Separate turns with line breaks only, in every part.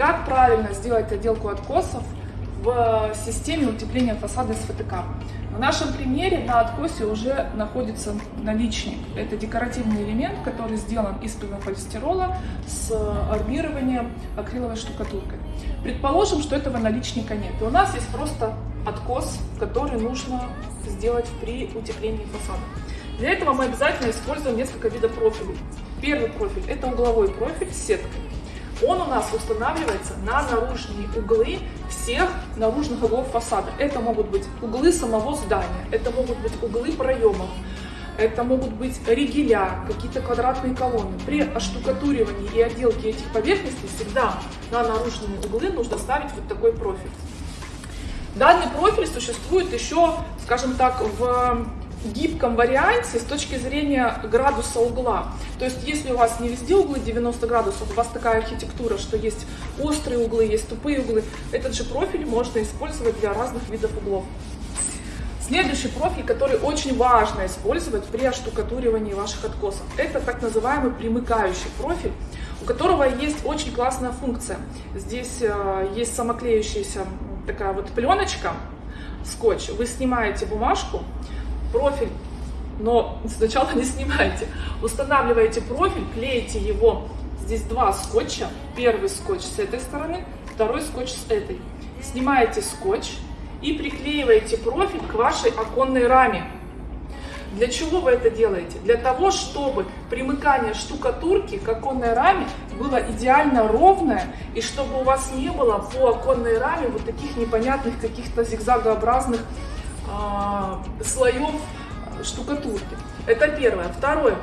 Как правильно сделать отделку откосов в системе утепления фасада СФТК? В нашем примере на откосе уже находится наличник. Это декоративный элемент, который сделан из пенополистирола с армированием акриловой штукатуркой. Предположим, что этого наличника нет. И у нас есть просто откос, который нужно сделать при утеплении фасада. Для этого мы обязательно используем несколько видов профилей. Первый профиль – это угловой профиль с сеткой. Он у нас устанавливается на наружные углы всех наружных углов фасада. Это могут быть углы самого здания, это могут быть углы проемов, это могут быть ригеля, какие-то квадратные колонны. При оштукатуривании и отделке этих поверхностей всегда на наружные углы нужно ставить вот такой профиль. Данный профиль существует еще, скажем так, в гибком варианте с точки зрения градуса угла. То есть, если у вас не везде углы 90 градусов, у вас такая архитектура, что есть острые углы, есть тупые углы, этот же профиль можно использовать для разных видов углов. Следующий профиль, который очень важно использовать при оштукатуривании ваших откосов, это так называемый примыкающий профиль, у которого есть очень классная функция. Здесь э, есть самоклеющаяся такая вот пленочка, скотч. Вы снимаете бумажку, профиль, но сначала не снимайте. Устанавливаете профиль, клеите его. Здесь два скотча. Первый скотч с этой стороны, второй скотч с этой. Снимаете скотч и приклеиваете профиль к вашей оконной раме. Для чего вы это делаете? Для того, чтобы примыкание штукатурки к оконной раме было идеально ровное, и чтобы у вас не было по оконной раме вот таких непонятных каких-то зигзагообразных слоев штукатурки. Это первое. Второе.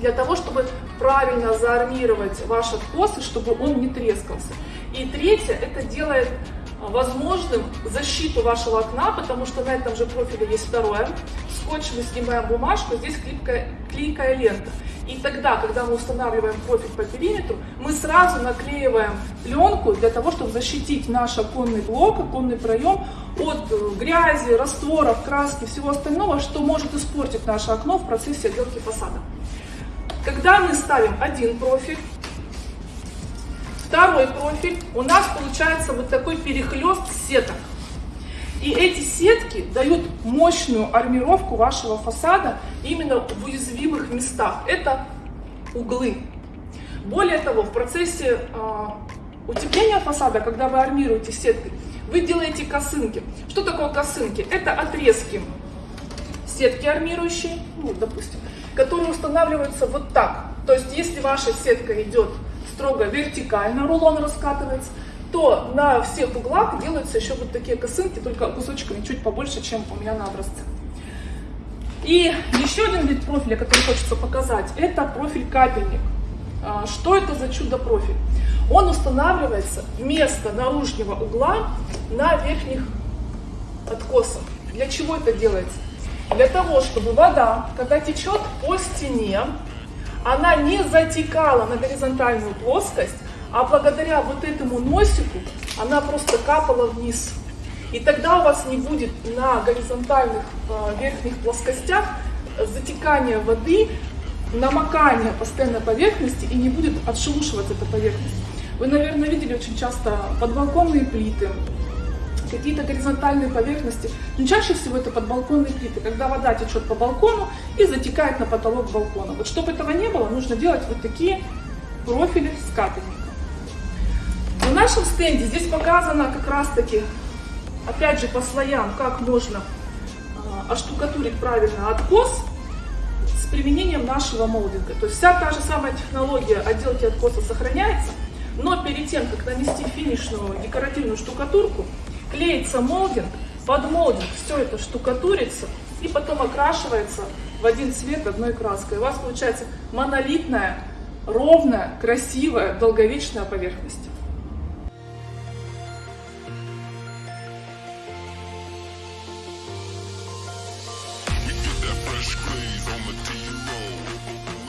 Для того, чтобы правильно заармировать ваш откос, чтобы он не трескался. И третье, это делает возможным защиту вашего окна, потому что на этом же профиле есть второе. Скотч мы снимаем бумажку, здесь клейкая, клейкая лента. И тогда, когда мы устанавливаем профиль по периметру, мы сразу наклеиваем пленку для того, чтобы защитить наш оконный блок, оконный проем от э, грязи, растворов, краски, всего остального, что может испортить наше окно в процессе отделки фасада. Когда мы ставим один профиль, второй профиль, у нас получается вот такой перехлест сеток. И эти сетки дают мощную армировку вашего фасада именно в уязвимых местах. Это углы. Более того, в процессе э, утепления фасада, когда вы армируете сеткой, вы делаете косынки. Что такое косынки? Это отрезки сетки армирующие, ну, допустим, которые устанавливаются вот так. То есть, если ваша сетка идет строго вертикально, рулон раскатывается, то на всех углах делаются еще вот такие косынки, только кусочками чуть побольше, чем у меня на образце. И еще один вид профиля, который хочется показать, это профиль капельник. А, что это за чудо-профиль? Он устанавливается вместо наружного угла на верхних откосах. Для чего это делается? Для того, чтобы вода, когда течет по стене, она не затекала на горизонтальную плоскость, а благодаря вот этому носику она просто капала вниз. И тогда у вас не будет на горизонтальных э, верхних плоскостях затекания воды, намокания постоянной поверхности и не будет отшелушиваться эта поверхность. Вы, наверное, видели очень часто подбалконные плиты, какие-то горизонтальные поверхности. Но чаще всего это подбалконные плиты, когда вода течет по балкону и затекает на потолок балкона. Вот чтобы этого не было, нужно делать вот такие профили с. Нашем стенде здесь показано как раз таки, опять же по слоям, как можно а, оштукатурить правильно откос с применением нашего молдинга. То есть вся та же самая технология отделки откоса сохраняется, но перед тем, как нанести финишную декоративную штукатурку, клеится молдинг, под молдинг все это штукатурится и потом окрашивается в один цвет одной краской. У вас получается монолитная, ровная, красивая, долговечная поверхность. First on the D roll.